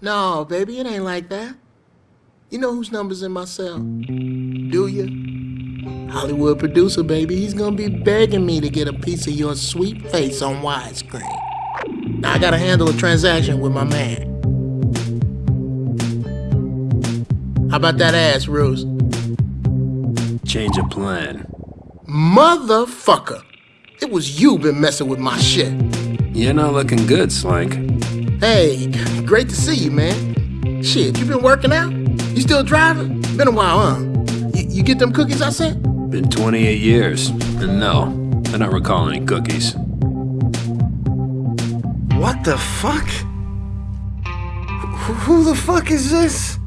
No, baby, it ain't like that. You know whose number's in my cell? Do you? Hollywood producer, baby. He's gonna be begging me to get a piece of your sweet face on widescreen. Now I gotta handle a transaction with my man. How about that ass, Rose? Change of plan. Motherfucker! It was you been messing with my shit. You're not looking good, Slank. Hey, great to see you, man. Shit, you been working out? You still driving? Been a while, huh? You, you get them cookies I sent? Been 28 years. And no, I don't recall any cookies. What the fuck? Wh- Who the fuck is this?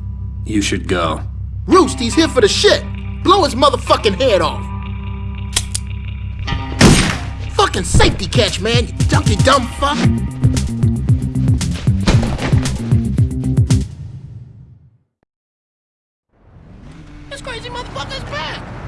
You should go. Roost, he's here for the shit. Blow his motherfucking head off. Fucking safety catch, man, you dumpy dumb fuck. This crazy motherfucker's back!